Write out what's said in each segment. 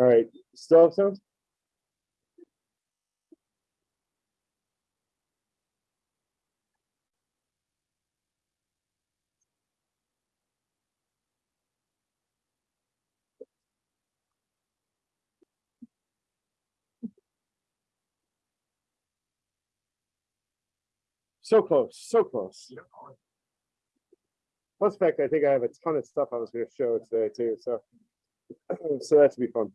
All right, still have sound? So close, so close. Plus fact, I think I have a ton of stuff I was gonna show today too, so. So that's be fun.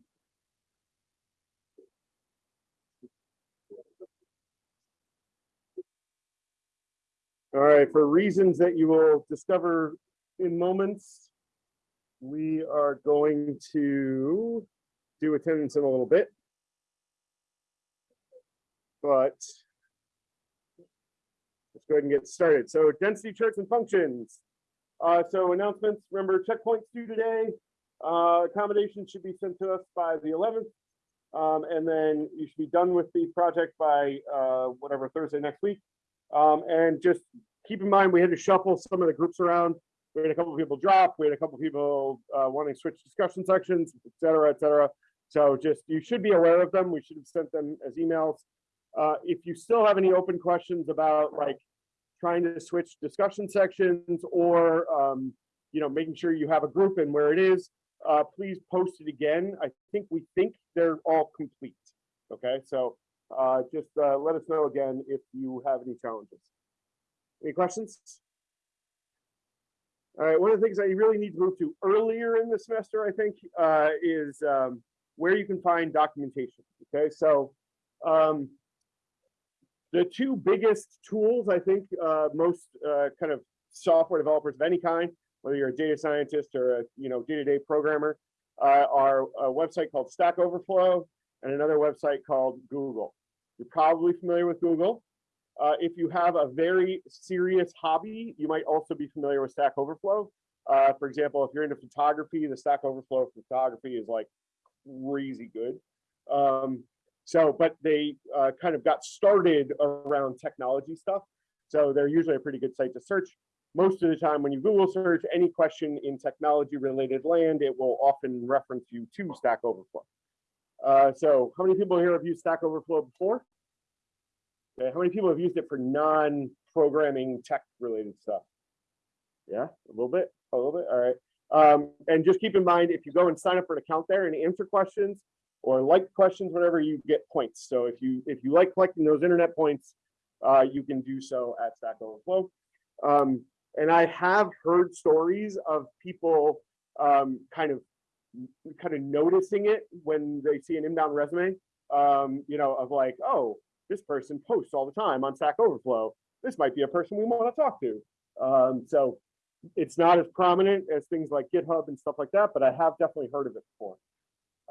All right, for reasons that you will discover in moments, we are going to do attendance in a little bit. But let's go ahead and get started. So density charts and functions. Uh, so announcements, remember checkpoints due today. Uh, accommodations should be sent to us by the 11th. Um, and then you should be done with the project by uh, whatever Thursday next week. Um, and just keep in mind, we had to shuffle some of the groups around. We had a couple of people drop. We had a couple of people uh, wanting to switch discussion sections, et cetera, et cetera. So just you should be aware of them. We should have sent them as emails. Uh, if you still have any open questions about like trying to switch discussion sections or um, you know making sure you have a group and where it is, uh, please post it again. I think we think they're all complete. Okay, so uh, just uh, let us know again if you have any challenges. Any questions? All right, one of the things that you really need to move to earlier in the semester, I think, uh, is um, where you can find documentation. Okay, so um, the two biggest tools, I think, uh, most uh, kind of software developers of any kind, whether you're a data scientist or a you know day-to-day -day programmer, uh, are a website called Stack Overflow and another website called Google. You're probably familiar with Google. Uh, if you have a very serious hobby, you might also be familiar with Stack Overflow. Uh, for example, if you're into photography, the Stack Overflow photography is like crazy good. Um, so, but they uh, kind of got started around technology stuff. So they're usually a pretty good site to search. Most of the time when you Google search any question in technology related land, it will often reference you to Stack Overflow. Uh, so how many people here have used Stack Overflow before? Okay, how many people have used it for non-programming tech related stuff? Yeah, a little bit, a little bit, all right. Um, and just keep in mind, if you go and sign up for an account there and answer questions or like questions, whatever, you get points. So if you if you like collecting those internet points, uh, you can do so at Stack Overflow. Um, and I have heard stories of people um, kind of kind of noticing it when they see an inbound resume, um, you know, of like, oh, this person posts all the time on Stack Overflow. This might be a person we want to talk to. Um, so it's not as prominent as things like GitHub and stuff like that, but I have definitely heard of it before.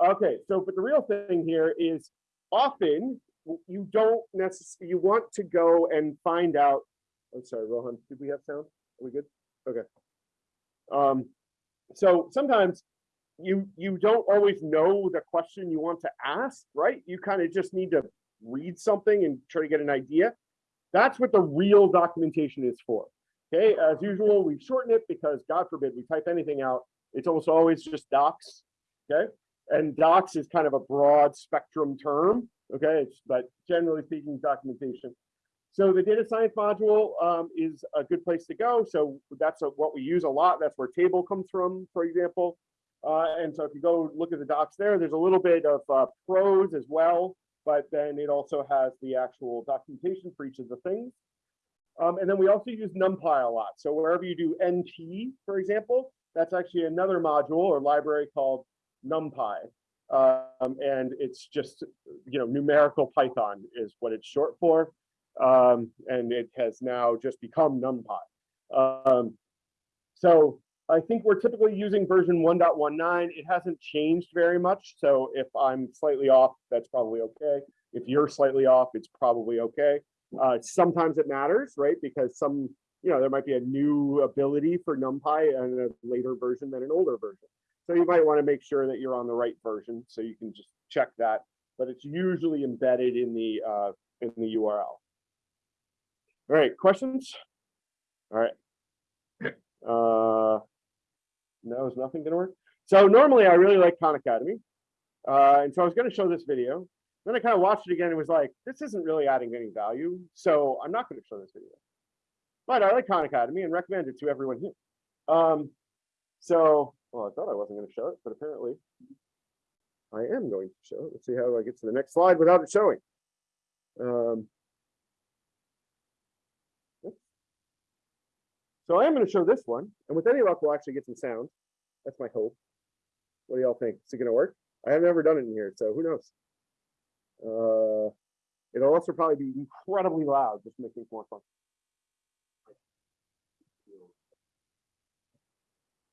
Okay, so but the real thing here is often you don't necessarily, you want to go and find out, I'm sorry, Rohan, did we have sound? Are we good? Okay. Um, so sometimes you you don't always know the question you want to ask, right? You kind of just need to read something and try to get an idea. That's what the real documentation is for. Okay, as usual, we shorten it because God forbid we type anything out. It's almost always just docs. Okay, and docs is kind of a broad spectrum term. Okay, it's, but generally speaking, documentation. So the data science module um, is a good place to go. So that's a, what we use a lot. That's where table comes from, for example. Uh, and so if you go look at the docs there, there's a little bit of uh, prose as well, but then it also has the actual documentation for each of the things. Um, and then we also use NumPy a lot. So wherever you do NP, for example, that's actually another module or library called NumPy. Um, and it's just, you know, numerical Python is what it's short for. Um, and it has now just become NumPy. Um, so I think we're typically using version 1.19. It hasn't changed very much. So if I'm slightly off, that's probably okay. If you're slightly off, it's probably okay. Uh, sometimes it matters, right? Because some, you know, there might be a new ability for NumPy and a later version than an older version. So you might want to make sure that you're on the right version so you can just check that. But it's usually embedded in the uh, in the URL. All right, questions? All right. Uh, no, is nothing gonna work? So normally I really like Khan Academy. Uh, and so I was gonna show this video. Then I kind of watched it again and was like, this isn't really adding any value, so I'm not gonna show this video. But I like Khan Academy and recommend it to everyone here. Um, so, well, I thought I wasn't gonna show it, but apparently I am going to show it. Let's see how I get to the next slide without it showing. Um, oops. So I am going to show this one, and with any luck, we'll actually get some sound. That's my hope. What do y'all think? Is it going to work? I have never done it in here, so who knows? Uh, it'll also probably be incredibly loud, just things more fun.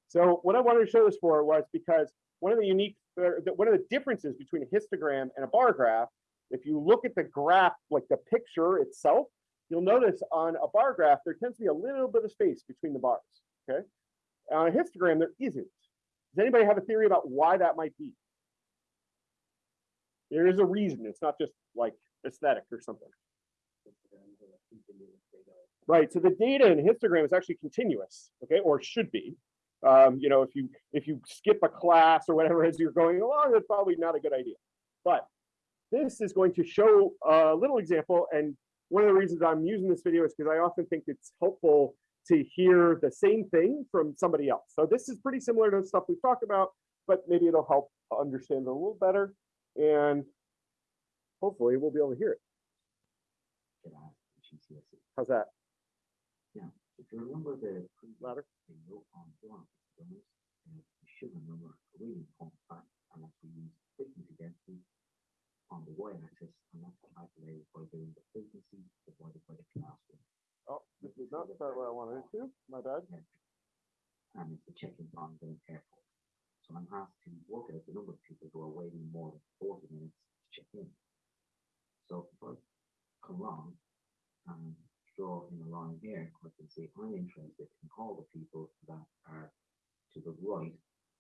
So what I wanted to show this for was because one of the unique, uh, one of the differences between a histogram and a bar graph, if you look at the graph, like the picture itself, you'll notice on a bar graph, there tends to be a little bit of space between the bars, okay? On a histogram, there isn't. Does anybody have a theory about why that might be? There is a reason. It's not just like aesthetic or something. Right, so the data in histogram is actually continuous, okay, or should be. Um, you know, if you if you skip a class or whatever as you're going along, that's probably not a good idea. But this is going to show a little example, and one of the reasons I'm using this video is because I often think it's helpful to hear the same thing from somebody else. So this is pretty similar to stuff we've talked about, but maybe it'll help understand it a little better, and hopefully we'll be able to hear it. Can I ask the GCSE? How's that? Now, if you remember the Louder? you wrote on one of the stones, you should remember a really important fact, and that's we use frequency density on the y-axis, and that's calculated by doing the frequency divided by the class width. Oh, this is not start where I wanted it to. My bad. And it's the check-in time an airport. So I'm asked to work out the number of people who are waiting more than forty minutes to check in. So if I come along and draw in a line here, I can see I'm interested in all the people that are to the right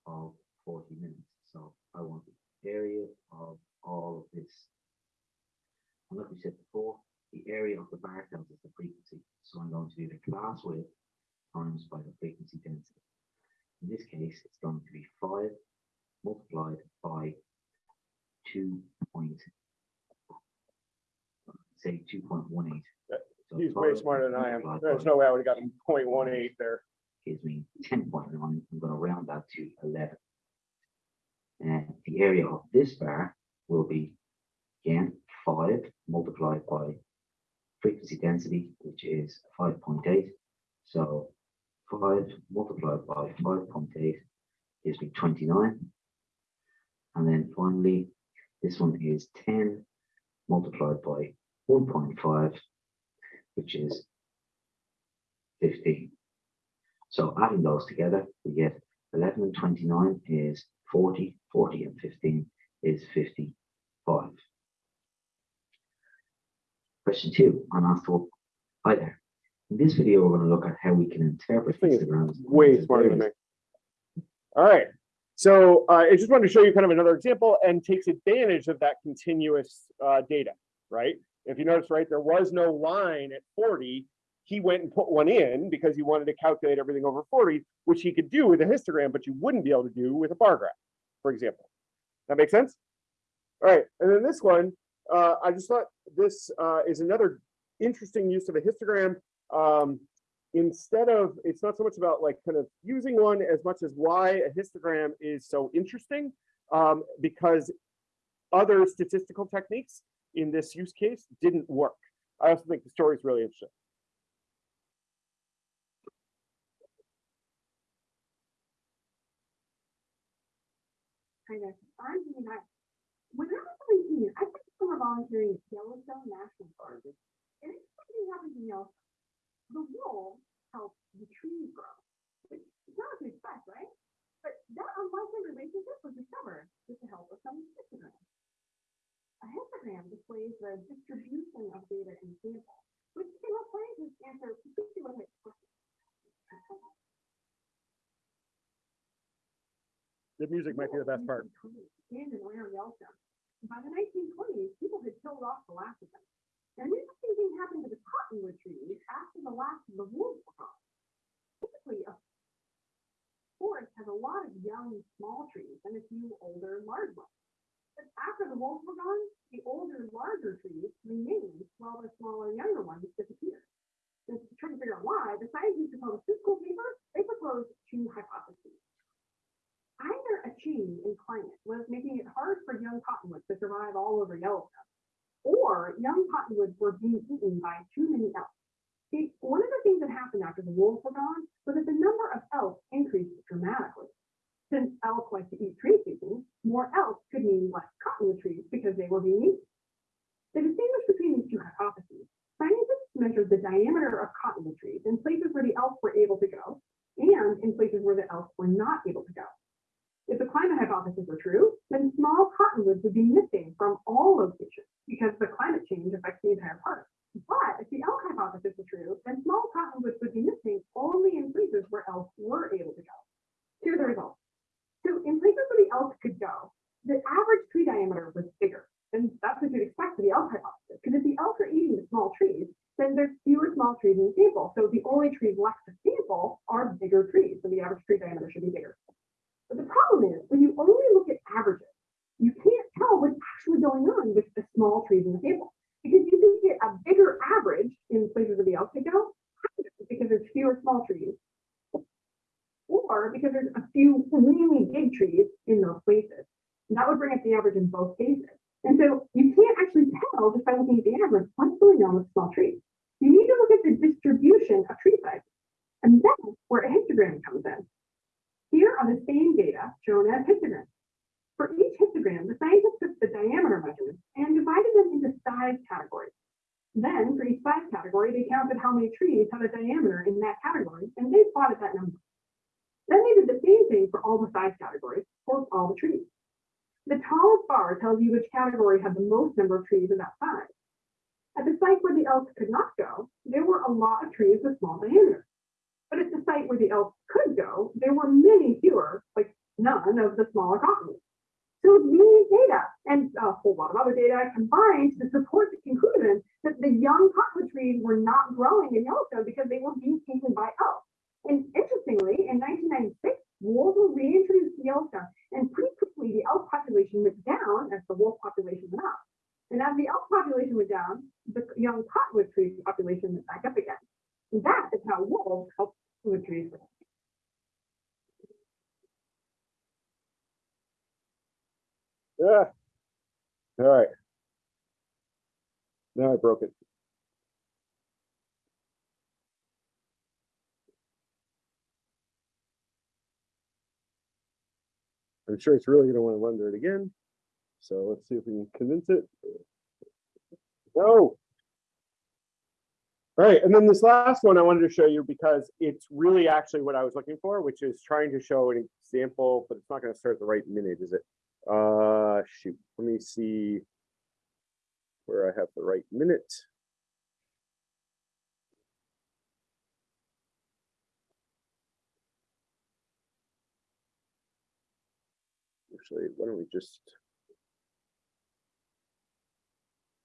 of forty minutes. So I want the area of all of this. And like we said before, the area of the bar tells us the frequency. So I'm going to do the class width times by the frequency density. In this case, it's going to be five multiplied by two point, say two point one eight. Yeah, He's way smarter than I am. There's no way I would have gotten 0.18 there. gives me ten point nine, I'm gonna round that to eleven. And the area of this bar will be, again, five multiplied by frequency density, which is five point eight. So five multiplied by five point eight gives me twenty-nine. And then finally, this one is ten multiplied by one point five, which is fifteen. So adding those together, we get eleven and twenty-nine is 40, 40 and fifteen is fifty-five. Question two, I'm hi there. In this video, we're gonna look at how we can interpret histograms. Way smarter than me. All right. So uh, I just wanted to show you kind of another example and takes advantage of that continuous uh, data, right? If you notice, right, there was no line at 40. He went and put one in because he wanted to calculate everything over 40, which he could do with a histogram, but you wouldn't be able to do with a bar graph, for example. That makes sense? All right. And then this one, uh, I just thought this uh, is another interesting use of a histogram. Um, instead of it's not so much about like kind of using one as much as why a histogram is so interesting um, because other statistical techniques in this use case didn't work. I also think the story is really interesting. kind of, I'm doing that. When I was seventeen, I did summer volunteering at Yellowstone National Park. And it's something happens, you know, the wolves help the trees grow. Which is not what you expect, right? But that unlikely relationship was discovered with the help of some histograms. A histogram displays the distribution of data in sample, which can help scientists answer particular questions. The music might be the best part. By the nineteen twenties, people had killed off the last of them. And an interesting thing happened to the cottonwood trees after the last of the were gone. Typically, a forest has a lot of young, small trees and a few older, large ones. But after the wolves were gone, the older, larger trees remained while the smaller, younger ones disappeared. And to try to figure out why, the scientists who published paper, they proposed two hypotheses. Either a change in climate was making it hard for young cottonwoods to survive all over Yellowstone, or young cottonwoods were being eaten by too many elk. See, one of the things that happened after the wolves were gone was that the number of elk increased dramatically. Since elk like to eat tree species, more elk could mean less cottonwood trees because they were being eaten. To distinguish between these two hypotheses, scientists measured the diameter of cottonwood trees in places where the elk were able to go and in places where the elk were not able to go. If the climate hypothesis were true, then small cottonwoods would be missing from all locations because the climate change affects the entire park. But if the elk hypothesis were true, then small cottonwoods would be missing only in places where elk were able to go. Here's the results. So in places where the elk could go, the average tree diameter was bigger. And that's what you'd expect for the elk hypothesis. Because if the elk are eating the small trees, then there's fewer small trees in the sample. So the only trees left to sample are bigger trees. So the average tree diameter should be bigger. But the problem is when you only look at averages, you can't tell what's actually going on with the small trees in the sample. Because you can get a bigger average in places where the go, because there's fewer small trees. Or because there's a few really big trees in those places. And that would bring up the average in both cases. And so you can't actually tell just by looking at the average what's going on with small trees. You need to look at the distribution of tree sizes. And that's where a histogram comes in. Here are the same data shown as histograms. For each histogram, the scientists took the diameter measurements and divided them into size categories. Then, for each size category, they counted how many trees had a diameter in that category, and they plotted that number. Then they did the same thing for all the size categories for all the trees. The tallest bar tells you which category had the most number of trees of that size. At the site where the elk could not go, there were a lot of trees with small diameters. But at the site where the elk could go, there were many fewer, like none of the smaller cottonwoods. So these data and a whole lot of other data combined to support the conclusion that the young cottonwood trees were not growing in Yellowstone because they were being eaten by elk. And interestingly, in 1996, wolves were reintroduced to Yellowstone, and pretty quickly the elk population went down as the wolf population went up. And as the elk population went down, the young cottonwood tree population went back up again. And that is how wolves help grow. Yeah. All right. Now I broke it. I'm sure it's really gonna want to render it again. So let's see if we can convince it. No. All right, and then this last one I wanted to show you because it's really actually what I was looking for, which is trying to show an example, but it's not gonna start at the right minute, is it? Uh, shoot, let me see where I have the right minute. Actually, why don't we just?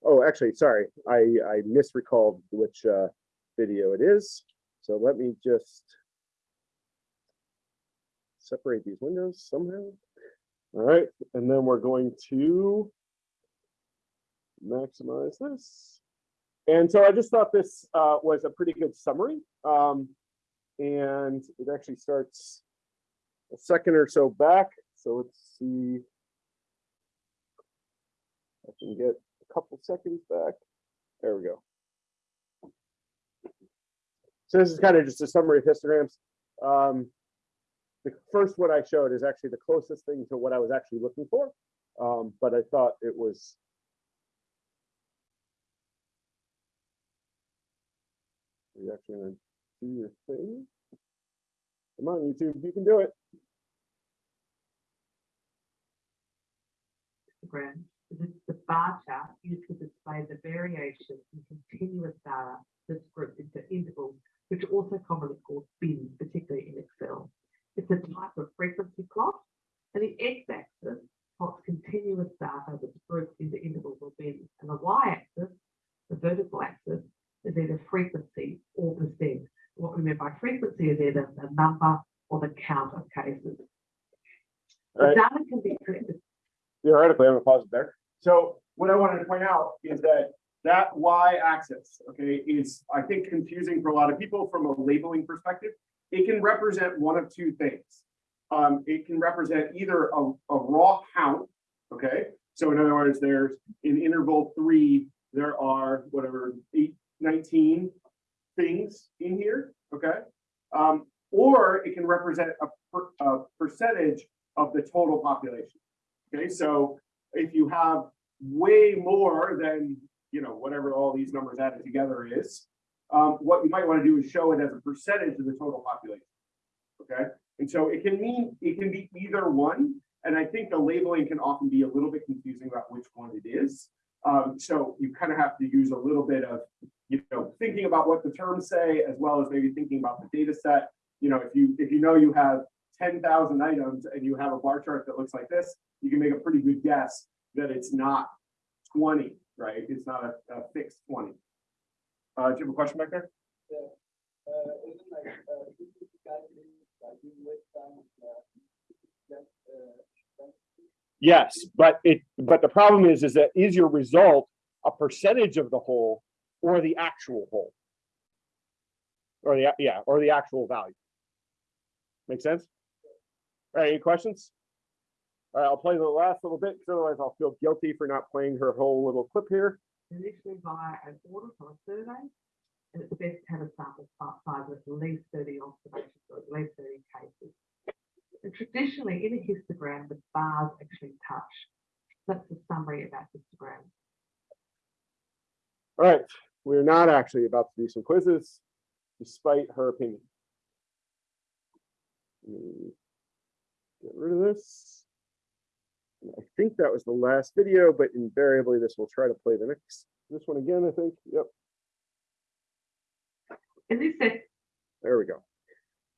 Oh, actually, sorry, I, I misrecalled which, uh, video it is. So let me just separate these windows somehow. All right, and then we're going to maximize this. And so I just thought this uh, was a pretty good summary. Um, and it actually starts a second or so back. So let's see. I can get couple seconds back. There we go. So this is kind of just a summary of histograms. Um, the first one I showed is actually the closest thing to what I was actually looking for. Um, but I thought it was. You actually gonna do your thing? Come on, YouTube, you can do it. histogram is the bar chart used to display the variation in continuous data that's grouped into intervals, which are also commonly called bins, particularly in Excel. It's a type of frequency plot, and the x-axis plots continuous data that's grouped into intervals or bins, and the y-axis, the vertical axis, is either frequency or percent. What we mean by frequency is either the number or the count of cases. All The data can be collected theoretically, I'm gonna pause it there. So what I wanted to point out is that that y-axis, okay, is, I think, confusing for a lot of people from a labeling perspective. It can represent one of two things. Um, it can represent either a, a raw count, okay? So in other words, there's in interval three, there are whatever, eight, 19 things in here, okay? Um, or it if you have way more than, you know, whatever all these numbers added together is, um, what you might want to do is show it as a percentage of the total population. Okay, and so it can mean, it can be either one, and I think the labeling can often be a little bit confusing about which one it is. Um, so you kind of have to use a little bit of, you know, thinking about what the terms say, as well as maybe thinking about the data set. You know, if you, if you know you have ten thousand items and you have a bar chart that looks like this, you can make a pretty good guess that it's not twenty, right? It's not a, a fixed twenty. Uh, do you have a question back there? uh, like, uh, this is calculated by doing wait time, uh, just, uh, Yes, but it, but the problem is, is that is your result a percentage of the whole or the actual whole? Or the, yeah, or the actual value. Make sense? All right, any questions? All right, I'll play the last little bit, because otherwise I'll feel guilty for not playing her whole little clip here. initially via an audit or a survey. And it's best to have a sample size of at least thirty observations or at least thirty cases. And traditionally, in a histogram, the bars actually touch. That's the summary about histogram. All right, we're not actually about to do some quizzes, despite her opinion. Hmm. Get rid of this. And I think that was the last video, but invariably this will try to play the next, this one again, I think. Yep, In this set, there we go.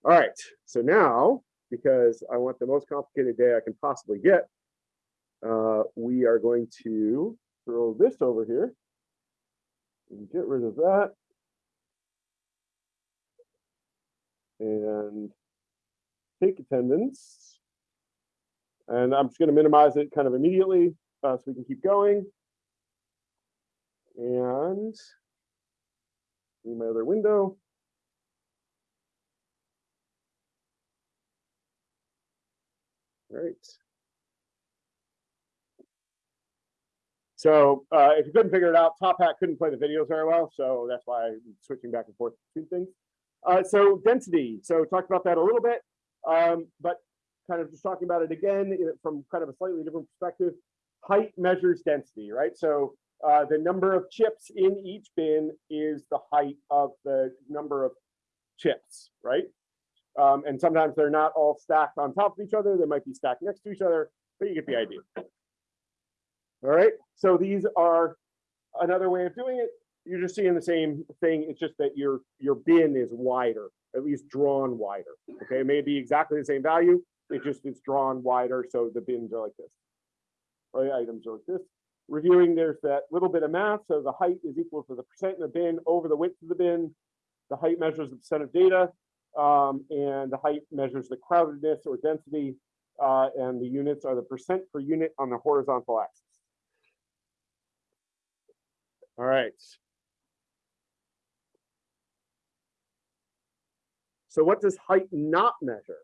All right, so now, because I want the most complicated day I can possibly get, uh, we are going to throw this over here. And get rid of that. And take attendance. And I'm just gonna minimize it kind of immediately, uh, so we can keep going. And in my other window. All right. So uh, if you couldn't figure it out, Top Hat couldn't play the videos very well, so that's why I'm switching back and forth between things. Uh, so density, so talked about that a little bit, um, but kind of just talking about it again from kind of a slightly different perspective. Height measures density, right? So uh, the number of chips in each bin is the height of the number of chips, right? Um, and sometimes they're not all stacked on top of each other. They might be stacked next to each other, but you get the idea. All right, so these are another way of doing it. You're just seeing the same thing. It's just that your your bin is wider, at least drawn wider. Okay, it may be exactly the same value. It just is drawn wider, so the bins are like this. The items are like this. Reviewing, there's that little bit of math. So the height is equal to the percent in the bin over the width of the bin. The height measures the percent of data, um, and the height measures the crowdedness or density, uh, and the units are the percent per unit on the horizontal axis. All right. So what does height not measure?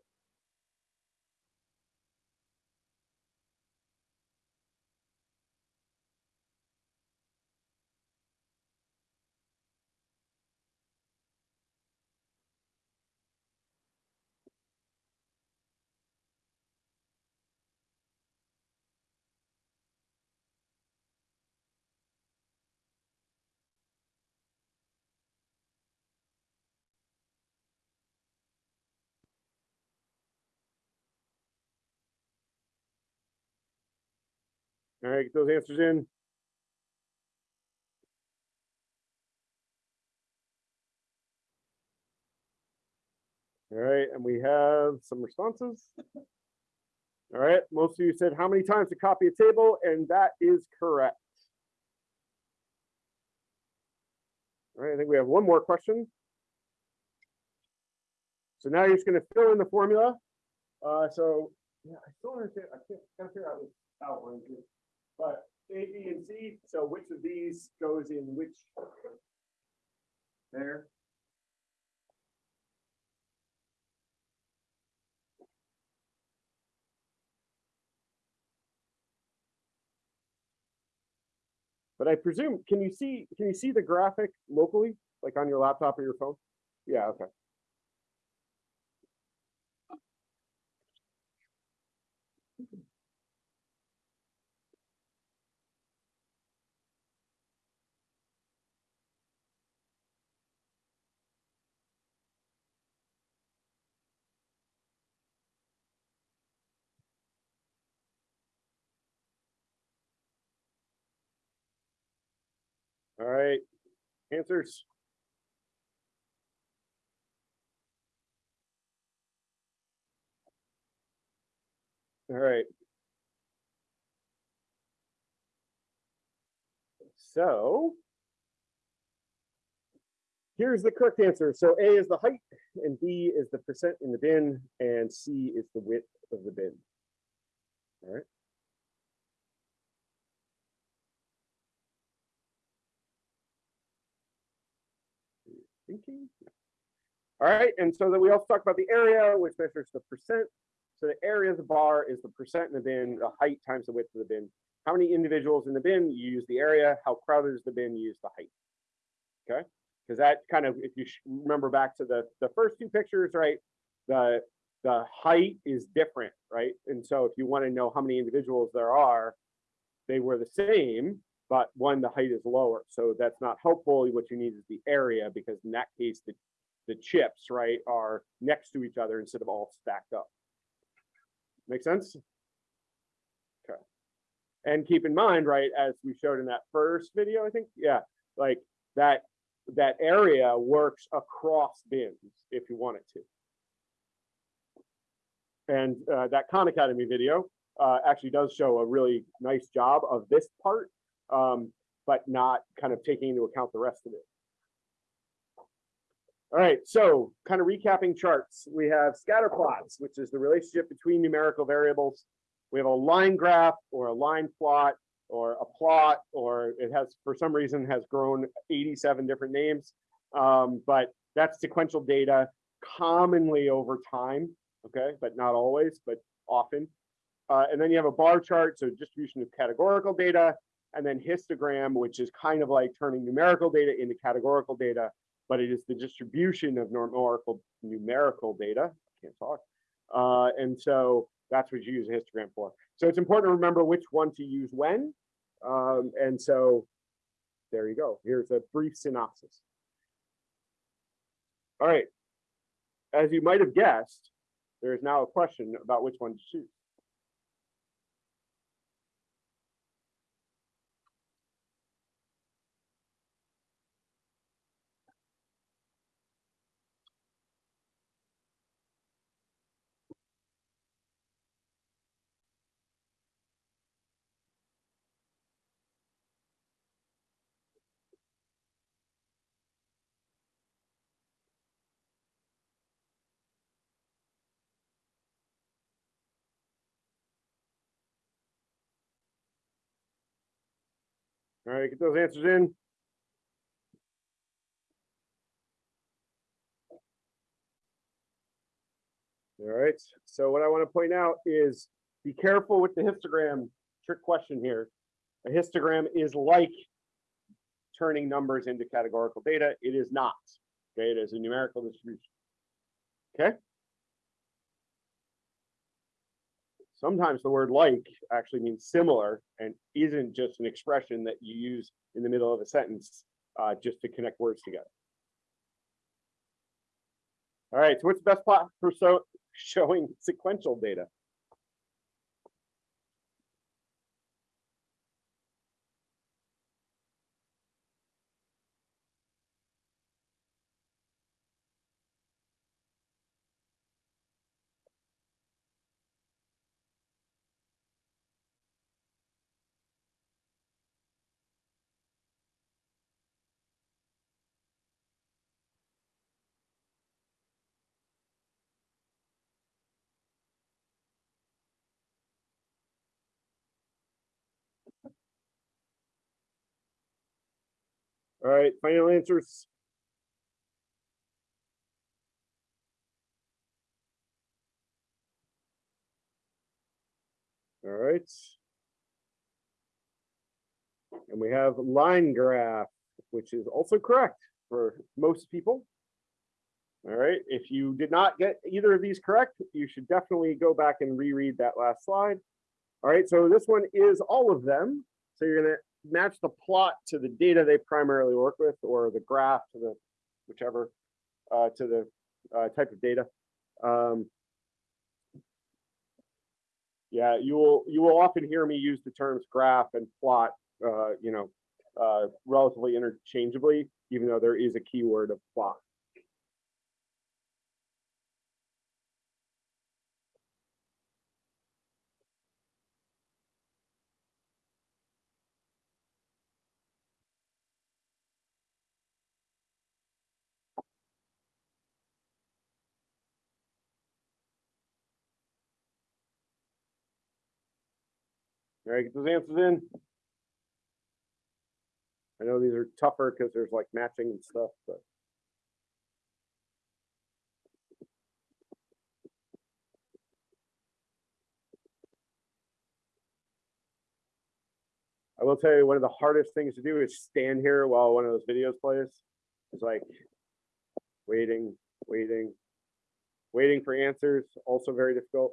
All right, get those answers in. All right, and we have some responses. All right, most of you said how many times to copy a table, and that is correct. All right, I think we have one more question. So now you're just gonna fill in the formula. Uh, so, yeah, I still understand, I can't, gotta figure out outlines it. But A, B, and C, so which of these goes in which? There. But I presume, can you see, can you see the graphic locally, like on your laptop or your phone? Yeah, okay. All right, answers. All right. So. Here's the correct answer. So A is the height and B is the percent in the bin and C is the width of the bin. All right. Thinking. All right, and so then we also talk about the area, which measures the percent. So the area of the bar is the percent in the bin, the height times the width of the bin. How many individuals in the bin, you use the area. How crowded is the bin, you use the height. Okay, because that kind of, if you remember back to the, the first two pictures, right? The, the height is different, right? And so if you want to know how many individuals there are, they were the same, but one, the height is lower. So that's not helpful. What you need is the area because in that case, the, the chips, right, are next to each other instead of all stacked up. Make sense? Okay. And keep in mind, right, as we showed in that first video, I think, yeah, like that, that area works across bins if you want it to. And uh, that Khan Academy video uh, actually does show a really nice job of this part um, but not kind of taking into account the rest of it. All right, so kind of recapping charts, we have scatter plots, which is the relationship between numerical variables. We have a line graph or a line plot or a plot, or it has, for some reason, has grown 87 different names. Um, but that's sequential data commonly over time, okay, but not always, but often. Uh, and then you have a bar chart, so distribution of categorical data, and then histogram, which is kind of like turning numerical data into categorical data, but it is the distribution of numerical numerical data. I can't talk. Uh, and so that's what you use a histogram for. So it's important to remember which one to use when. Um, and so there you go. Here's a brief synopsis. All right. As you might have guessed, there is now a question about which one to choose. All right, get those answers in. All right, so what I want to point out is be careful with the histogram trick question here. A histogram is like turning numbers into categorical data. It is not. Okay, it is a numerical distribution. Okay. Sometimes the word like actually means similar and isn't just an expression that you use in the middle of a sentence uh, just to connect words together. All right, so what's the best plot for so showing sequential data? All right, final answers. All right. And we have line graph, which is also correct for most people. All right, if you did not get either of these correct, you should definitely go back and reread that last slide. All right, so this one is all of them. So you're gonna match the plot to the data they primarily work with, or the graph to the whichever, uh, to the uh, type of data. Um, yeah, you will you will often hear me use the terms graph and plot, uh, you know, uh, relatively interchangeably, even though there is a keyword of plot. All right, get those answers in. I know these are tougher because there's like matching and stuff, but. I will tell you, one of the hardest things to do is stand here while one of those videos plays. It's like waiting, waiting, waiting for answers, also very difficult.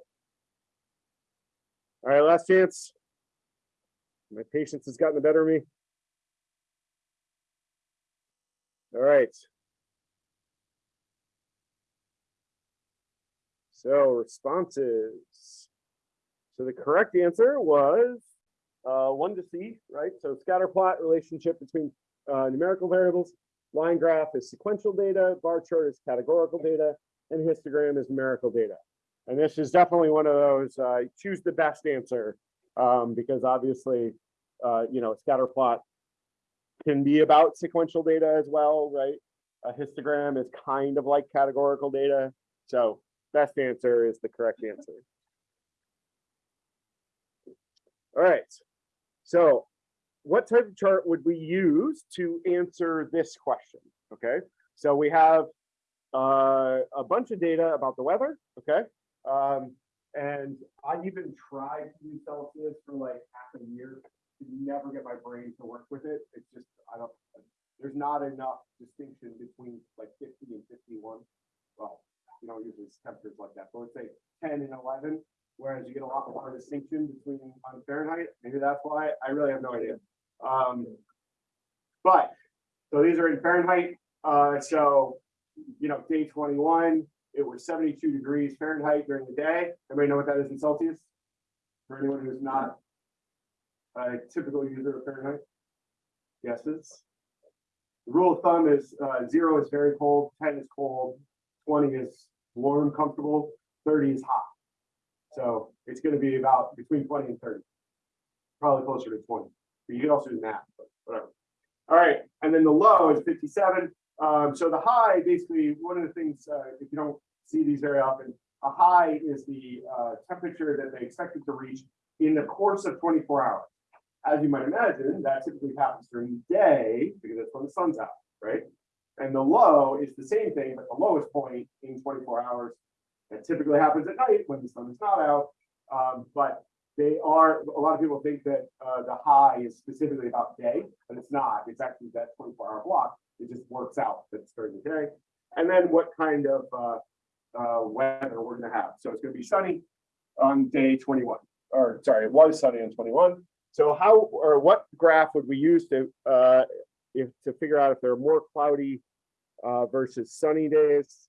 All right, last chance. My patience has gotten the better of me. All right. So responses. So the correct answer was uh, one to C, right? So scatter plot relationship between uh, numerical variables, line graph is sequential data, bar chart is categorical data, and histogram is numerical data. And this is definitely one of those uh, choose the best answer um, because obviously, uh, you know, scatter plot can be about sequential data as well, right? A histogram is kind of like categorical data. So best answer is the correct answer. All right. So what type of chart would we use to answer this question? Okay. So we have uh, a bunch of data about the weather. Okay. Um, and I even tried to use Celsius for like half a year to never get my brain to work with it. It's just, I don't, there's not enough distinction between like 50 and 51. Well, you it's temperatures like that, but let's say 10 and 11, whereas you get a lot more distinction between on Fahrenheit. Maybe that's why, I really have no idea. Um, but, so these are in Fahrenheit. Uh, so, you know, day 21, it was 72 degrees Fahrenheit during the day. Everybody know what that is in Celsius? For anyone who's not a typical user of Fahrenheit? Guesses? The rule of thumb is uh, zero is very cold, 10 is cold, 20 is warm, comfortable, 30 is hot. So it's going to be about between 20 and 30. Probably closer to 20. But you can also do math, but whatever. All right. And then the low is 57. Um, so the high, basically, one of the things, uh, if you don't see these very often, a high is the uh, temperature that they expect it to reach in the course of 24 hours. As you might imagine, that typically happens during the day because that's when the sun's out, right? And the low is the same thing, but the lowest point in 24 hours. That typically happens at night when the sun is not out. Um, but they are, a lot of people think that uh, the high is specifically about day, but it's not. It's actually that 24 hour block. It just works out that it's during the day. And then what kind of uh, uh, weather we're going to have. So it's going to be sunny on day 21, or sorry, it was sunny on 21. So how or what graph would we use to uh, if to figure out if there are more cloudy uh, versus sunny days?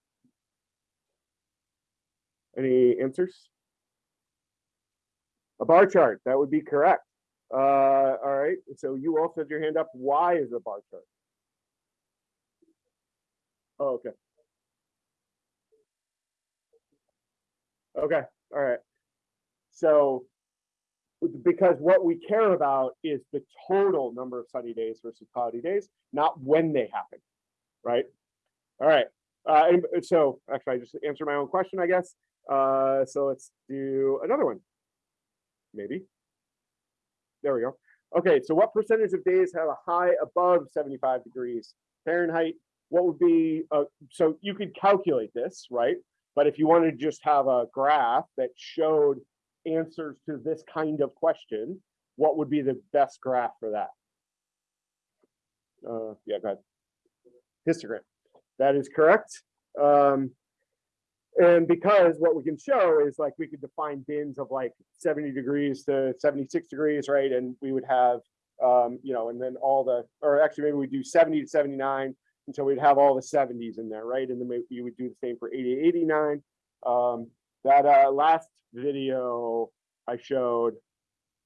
Any answers? A bar chart, that would be correct. Uh, all right, so you also had your hand up. Why is a bar chart? Oh, okay. Okay, all right. So because what we care about is the total number of sunny days versus cloudy days, not when they happen, right? All right. Uh, and so actually, I just answered my own question, I guess. Uh, so let's do another one. Maybe. There we go. Okay, so what percentage of days have a high above seventy-five degrees Fahrenheit? What would be, uh, so you could calculate this, right? But if you wanted to just have a graph that showed answers to this kind of question, what would be the best graph for that? Uh, yeah, go ahead. Histogram. That is correct. Um, and because what we can show is like we could define bins of like 70 degrees to 76 degrees, right? And we would have, um, you know, and then all the, or actually maybe we do 70 to 79 until we'd have all the 70s in there, right? And then maybe you would do the same for 80 to 89. Um, that uh, last video I showed,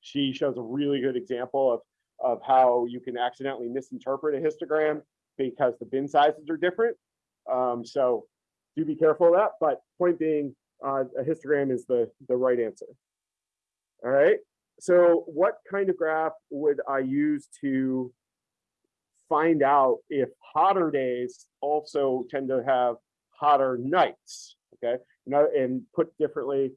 she shows a really good example of of how you can accidentally misinterpret a histogram because the bin sizes are different. Um, so do be careful of that, but point being, uh, a histogram is the, the right answer. All right, so what kind of graph would I use to find out if hotter days also tend to have hotter nights? Okay, now, and put differently,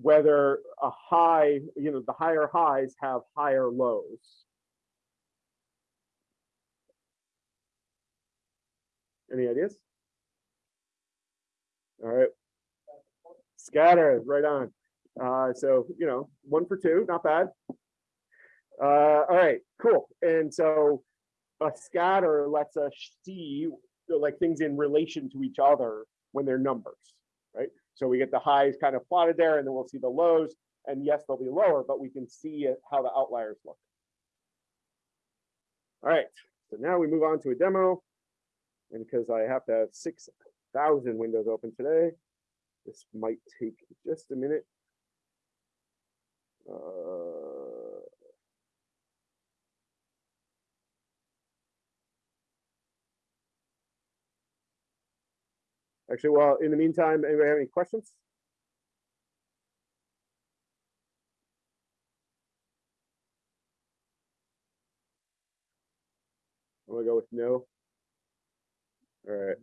whether a high, you know, the higher highs have higher lows. Any ideas? All right. Scatter, right on. Uh, so, you know, one for two, not bad. Uh, all right, cool. And so a scatter lets us see like things in relation to each other when they're numbers, right? So we get the highs kind of plotted there and then we'll see the lows and yes, they'll be lower, but we can see it- how the outliers look. All right, so now we move on to a demo. And because I have to have six thousand windows open today, this might take just a minute. Uh, Actually, well, in the meantime, anybody have any questions? I'm gonna go with no. All right.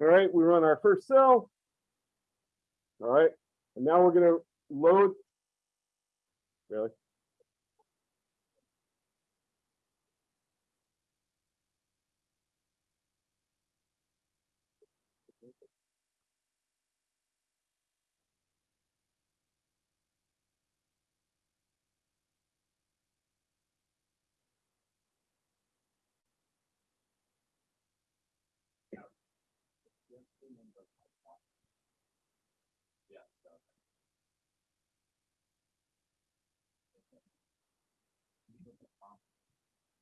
All right, we run our first cell. All right, and now we're gonna load. Really?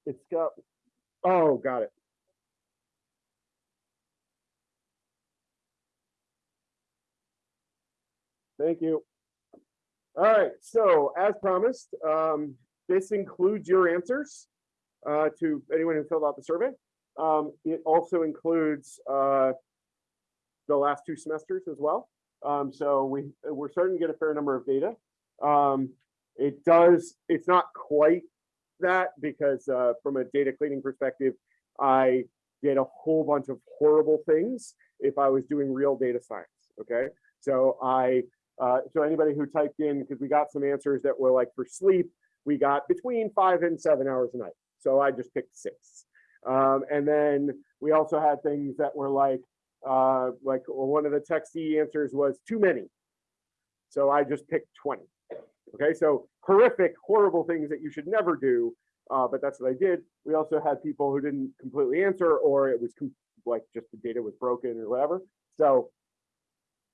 It's got, oh, got it. Thank you. All right, so as promised, um, this includes your answers uh, to anyone who filled out the survey. Um, it also includes uh, the last two semesters as well. Um, so we, we're starting to get a fair number of data. Um, it does, it's not quite that because uh, from a data cleaning perspective, I did a whole bunch of horrible things if I was doing real data science. Okay, so I uh, so anybody who typed in because we got some answers that were like for sleep, we got between five and seven hours a night. So I just picked six. Um, and then we also had things that were like uh, like one of the texty answers was too many. So I just picked 20. Okay, so horrific, horrible things that you should never do, uh, but that's what I did. We also had people who didn't completely answer, or it was like just the data was broken or whatever. So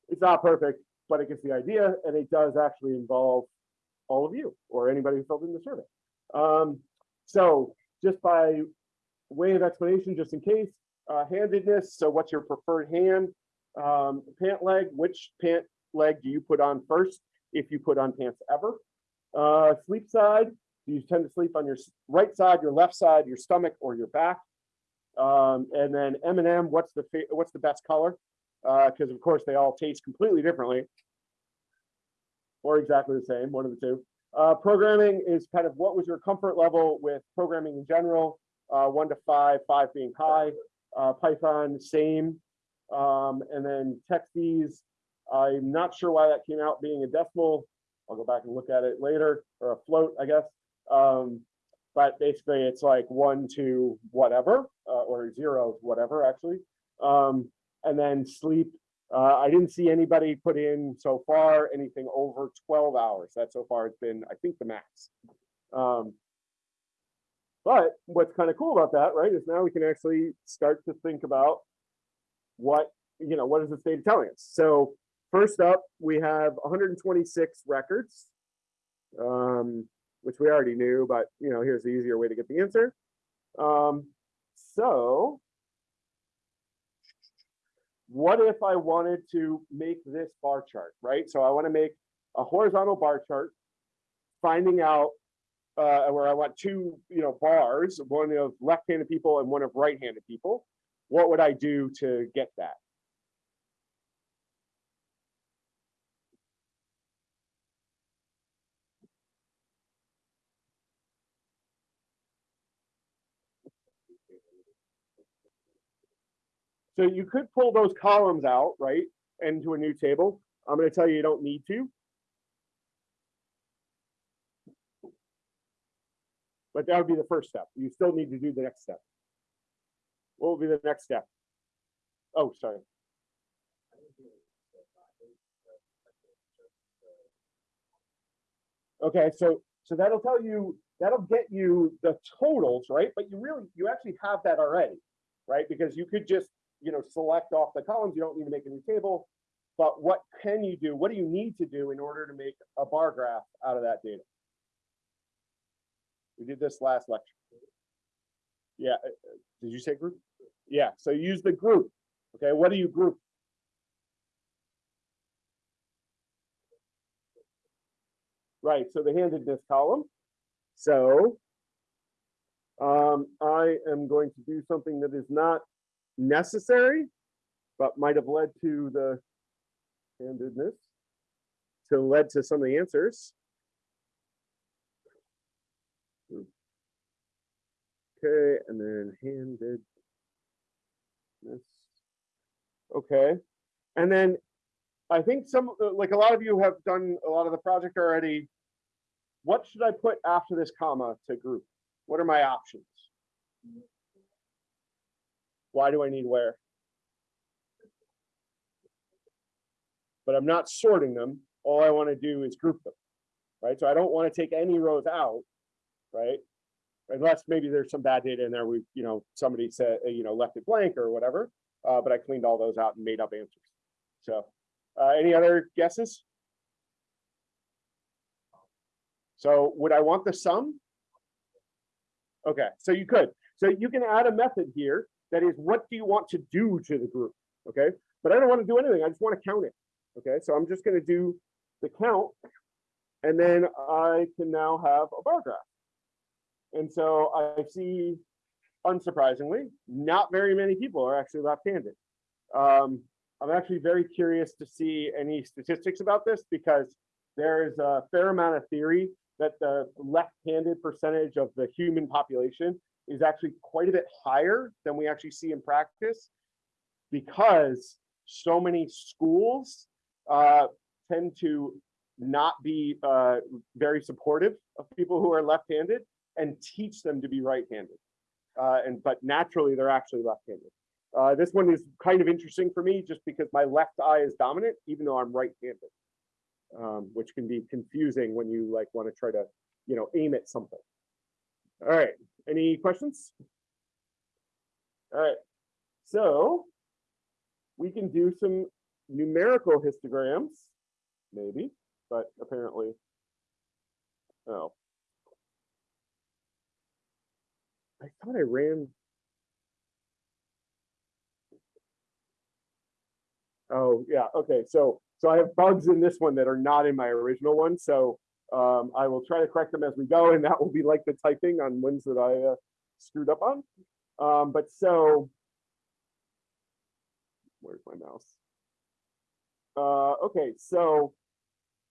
it's not perfect, but it gets the idea, and it does actually involve all of you or anybody who filled in the survey. Um, so just by way of explanation, just in case, uh, handedness. So what's your preferred hand? Um, pant leg, which pant leg do you put on first? If you put on pants ever. Uh, sleep side, do you tend to sleep on your right side, your left side, your stomach, or your back? Um, and then M and M, what's the what's the best color? Because of course they all taste completely differently, or exactly the same, one of the two. Uh, programming is kind of what was your comfort level with programming in general? Uh, one to five, five being high. Uh, Python, same. Um, and then techies, I'm not sure why that came out being a decimal. I'll go back and look at it later, or a float, I guess. Um, but basically it's like one to whatever, uh, or zero, whatever, actually. Um, and then sleep, uh, I didn't see anybody put in so far anything over twelve hours. That so far has been, I think, the max. Um, but what's kind of cool about that, right, is now we can actually start to think about what, you know, what is the state telling us? So first up, we have hundred and twenty-six records. Um, which we already knew, but you know, here's the easier way to get the answer. Um, so what if I wanted to make this bar chart, right? So I want to make a horizontal bar chart, finding out uh, where I want two, you know, bars, one of left-handed people and one of right-handed people. What would I do to get that? So you could pull those columns out, right, into a new table. I'm gonna tell you, you don't need to. But that would be the first step. You still need to do the next step. What will be the next step? Oh, sorry. Okay, so, so that'll tell you, that'll get you the totals, right? But you really, you actually have that already, right? Because you could just you know, select off the columns. You don't need to make a new table. But what can you do? What do you need to do in order to make a bar graph out of that data? We did this last lecture. Yeah, uh, uh, did you say group? Yeah, so use the group. Okay, what do you group? Right, so the handedness column. So um, I am going to do something that is not necessary, but might have led to the handedness, to led to some of the answers. Okay, and then handedness. Okay, and then I think some, like a lot of you have done a lot of the project already. What should I put after this comma to group? What are my options? Why do I need where? But I'm not sorting them. All I want to do is group them, right? So I don't want to take any rows out, right? Unless maybe there's some bad data in there. We, you know, somebody said, you know, left it blank or whatever. Uh, but I cleaned all those out and made up answers. So uh, any other guesses? So would I want the sum? Okay, so you could. So you can add a method here that is, what do you want to do to the group? Okay, but I don't want to do anything. I just want to count it. Okay, so I'm just going to do the count, and then I can now have a bar graph. And so I see, unsurprisingly, not very many people are actually left-handed. Um, I'm actually very curious to see any statistics about this because there is a fair amount of theory that the left-handed percentage of the human population is actually quite a bit higher than we actually see in practice because so many schools uh, tend to not be uh, very supportive of people who are left-handed and teach them to be right-handed. Uh, and but naturally they're actually left-handed. Uh, this one is kind of interesting for me just because my left eye is dominant, even though I'm right-handed, um, which can be confusing when you like want to try to, you know, aim at something. All right, any questions? All right, so we can do some numerical histograms, maybe, but apparently, oh. I thought I ran. Oh, yeah, okay, so, so I have bugs in this one that are not in my original one, so um, I will try to correct them as we go, and that will be like the typing on ones that I uh, screwed up on. Um, but so, where's my mouse? Uh, okay, so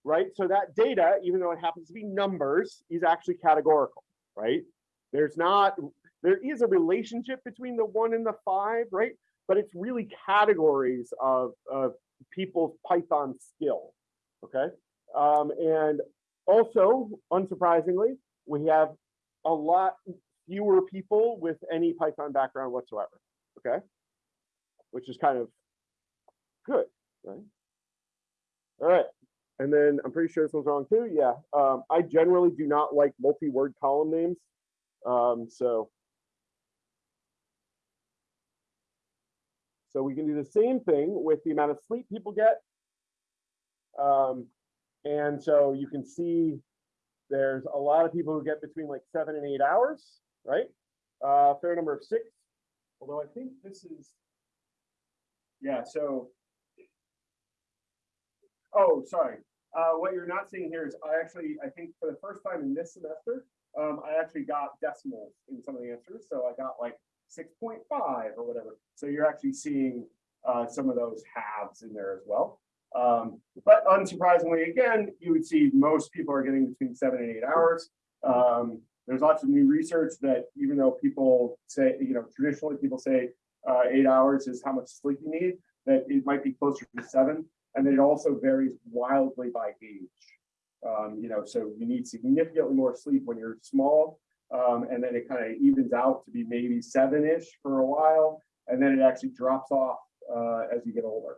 right? So that data, even though it happens to be numbers, is actually categorical, right? There's not, there is a relationship between the one and the five, right? But it's really categories of, of people's Python skill, okay? Um, and also, unsurprisingly, we have a lot fewer people with any Python background whatsoever, okay? Which is kind of good, right? All right, and then I'm pretty sure this one's wrong too, yeah. Um, I generally do not like multi-word column names, um, so. So we can do the same thing with the amount of sleep people get. Um, and so you can see there's a lot of people who get between like seven and eight hours, right? Uh, fair number of six, although I think this is. Yeah, so. Oh, sorry. Uh, what you're not seeing here is I actually, I think for the first time in this semester, um, I actually got decimals in some of the answers. So I got like six point five or whatever. So you're actually seeing uh, some of those halves in there as well. Um, but unsurprisingly, again, you would see most people are getting between seven and eight hours. Um, there's lots of new research that even though people say, you know, traditionally people say uh, eight hours is how much sleep you need, that it might be closer to seven. And then it also varies wildly by age. Um, you know, so you need significantly more sleep when you're small. Um, and then it kind of evens out to be maybe seven-ish for a while. And then it actually drops off uh, as you get older.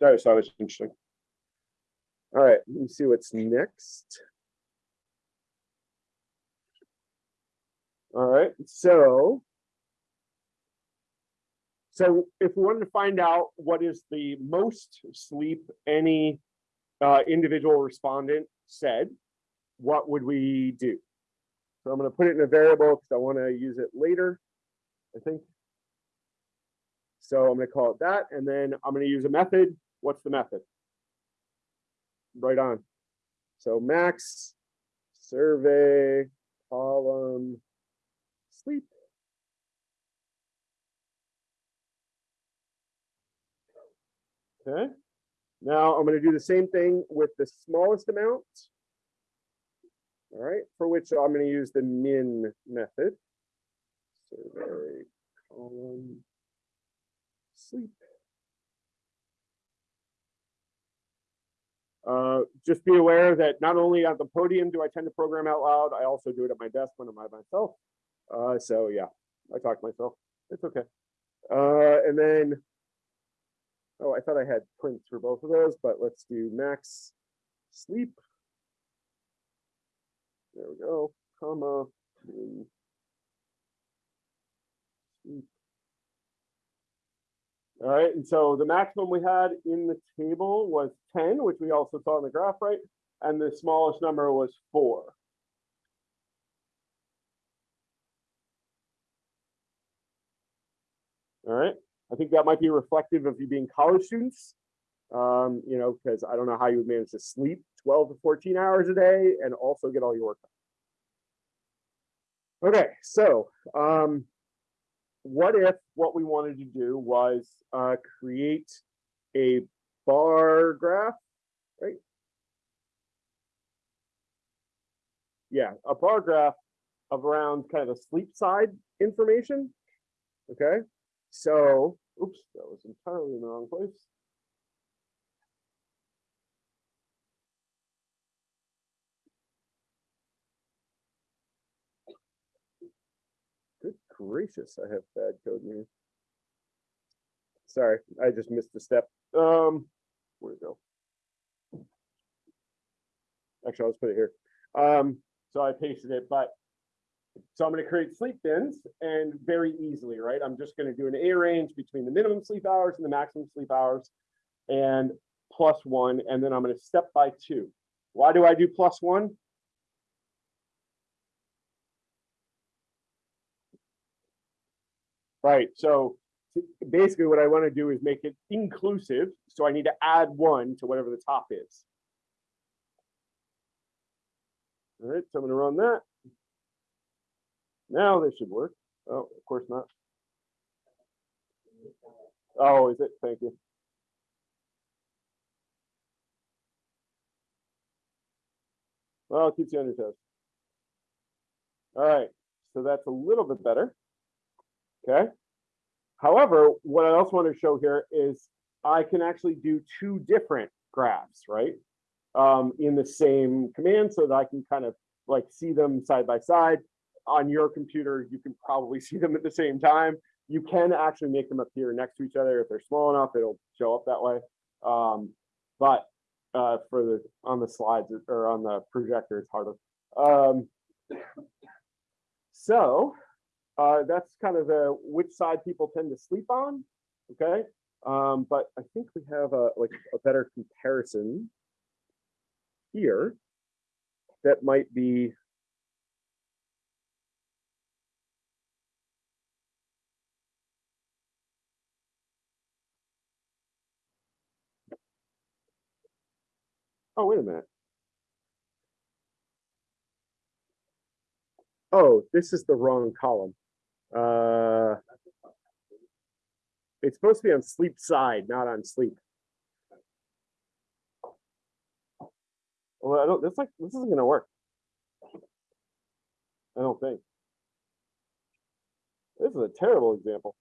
That was interesting. All right, let me see what's next. All right, so. So if we wanted to find out what is the most sleep any uh, individual respondent said, what would we do? So I'm going to put it in a variable because I want to use it later, I think. So I'm going to call it that, and then I'm going to use a method. What's the method? Right on. So max survey column sleep. Okay. Now I'm going to do the same thing with the smallest amount. All right, for which I'm going to use the min method. Survey column sleep. Uh, just be aware that not only at the podium do I tend to program out loud, I also do it at my desk when I'm by myself. Uh, so yeah, I talk to myself. It's okay. Uh, and then, oh, I thought I had prints for both of those, but let's do max sleep. There we go, comma. min, sleep. All right, and so the maximum we had in the table was ten, which we also saw in the graph, right? And the smallest number was four. All right, I think that might be reflective of you being college students. Um, you know, because I don't know how you would manage to sleep twelve to fourteen hours a day and also get all your work done. Okay, so, um, what if what we wanted to do was uh, create a bar graph, right? Yeah, a bar graph of around kind of a sleep side information. Okay, so, oops, that was entirely in the wrong place. Good gracious, I have bad code. Sorry, I just missed a step. Um, where'd it go? Actually, I'll just put it here. Um, so I pasted it, but so I'm going to create sleep bins and very easily, right? I'm just going to do an arange between the minimum sleep hours and the maximum sleep hours and plus one, and then I'm going to step by two. Why do I do plus one? Right, so basically what I want to do is make it inclusive, so I need to add one to whatever the top is. All right, so I'm gonna run that. Now this should work. Oh, of course not. Oh, is it? Thank you. Well, it keeps you on your toes. All right, so that's a little bit better. Okay. However, what I also want to show here is I can actually do two different graphs, right? Um, in the same command so that I can kind of like see them side by side. On your computer, you can probably see them at the same time. You can actually make them appear next to each other. If they're small enough, it'll show up that way. Um, but uh, for the on the slides or on the projector, it's harder. Um, so uh, that's kind of the which side people tend to sleep on. Okay, um, but I think we have a like a better comparison here that might be Oh, wait a minute. Oh, this is the wrong column. Uh, it's supposed to be on sleep side, not on sleep. Well, I don't, this like, this isn't gonna work. I don't think. This is a terrible example.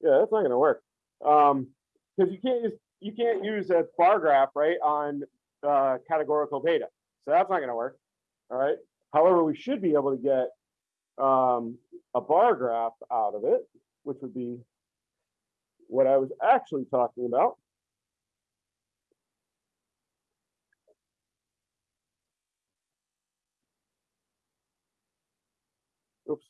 Yeah, that's not gonna work. Um, because you can't use, you can't use a bar graph, right, on uh, categorical data. So that's not gonna work, all right? However, we should be able to get um, a bar graph out of it, which would be what I was actually talking about. Oops.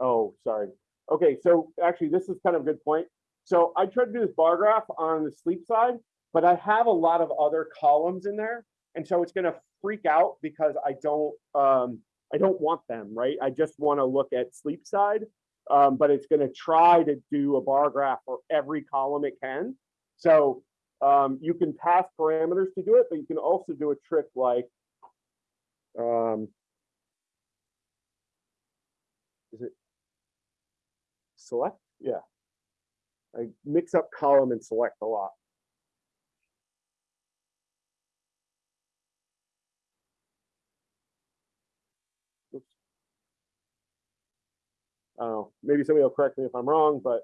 Oh, sorry. Okay, so actually, this is kind of a good point. So I tried to do this bar graph on the sleep side, but I have a lot of other columns in there. And so it's gonna freak out because I don't, um, I don't want them, right? I just wanna look at sleep side. Um, but it's gonna try to do a bar graph for every column it can. So um, you can pass parameters to do it, but you can also do a trick like, um, is it select? Yeah. I mix up column and select a lot. I don't know, maybe somebody will correct me if I'm wrong, but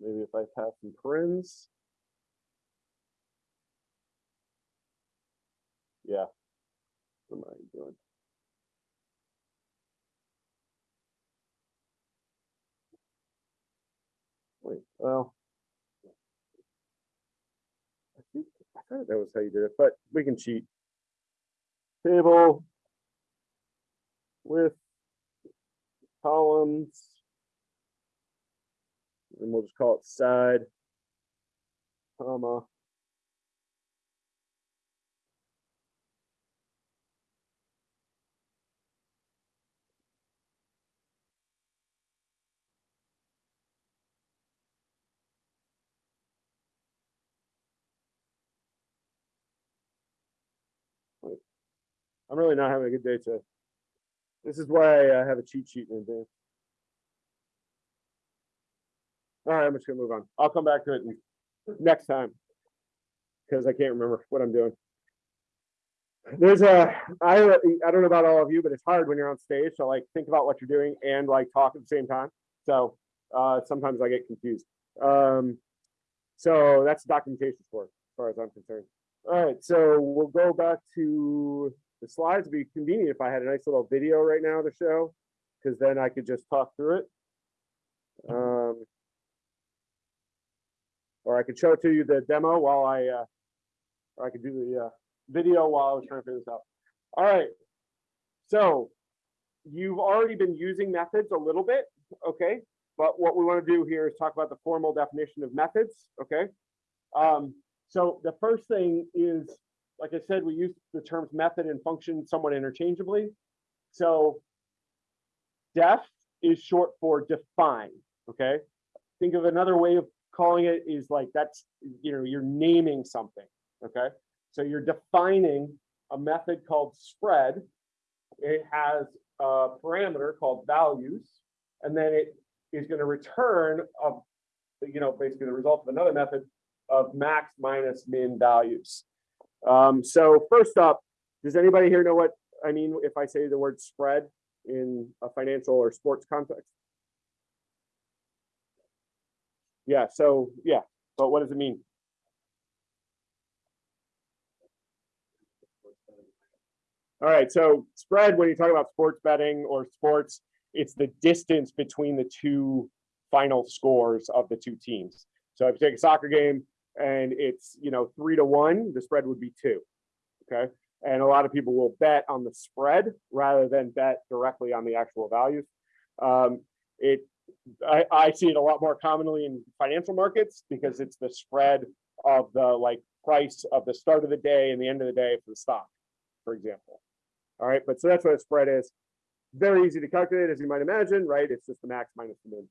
maybe if I pass some parens. Yeah. What am I doing? Wait, well. I think, I thought that was how you did it, but we can cheat. Table. With. Columns. And we'll just call it side. Comma. I'm really not having a good day today. This is why I have a cheat sheet in advance. All right, I'm just gonna move on. I'll come back to it next time. Because I can't remember what I'm doing. There's a, I, I don't know about all of you, but it's hard when you're on stage to like think about what you're doing and like talk at the same time. So uh, sometimes I get confused. Um, so that's documentation for, as far as I'm concerned. All right, so we'll go back to the slides. It'd be convenient if I had a nice little video right now to show, because then I could just talk through it. Um, or I could show to you the demo while I, uh, or I could do the uh, video while I was trying to figure this out. All right. So you've already been using methods a little bit, okay? But what we want to do here is talk about the formal definition of methods, okay? Um, so the first thing is, like I said, we use the terms method and function somewhat interchangeably. So def is short for define, okay? Think of another way of calling it is like that's, you know, you're naming something, okay? So you're defining a method called spread. It has a parameter called values, and then it is gonna return a, you know, basically the result of another method of max minus min values. Um, so first up, does anybody here know what I mean if I say the word spread in a financial or sports context? Yeah, so, yeah, but what does it mean? All right, so spread, when you talk about sports betting or sports, it's the distance between the two final scores of the two teams. So if you take a soccer game and it's, you know, three to one, the spread would be two. Okay, and a lot of people will bet on the spread rather than bet directly on the actual values. Um, it, I, I see it a lot more commonly in financial markets because it's the spread of the like price of the start of the day and the end of the day for the stock, for example. All right, but so that's what a spread is. Very easy to calculate, as you might imagine, right? It's just the max minus the min.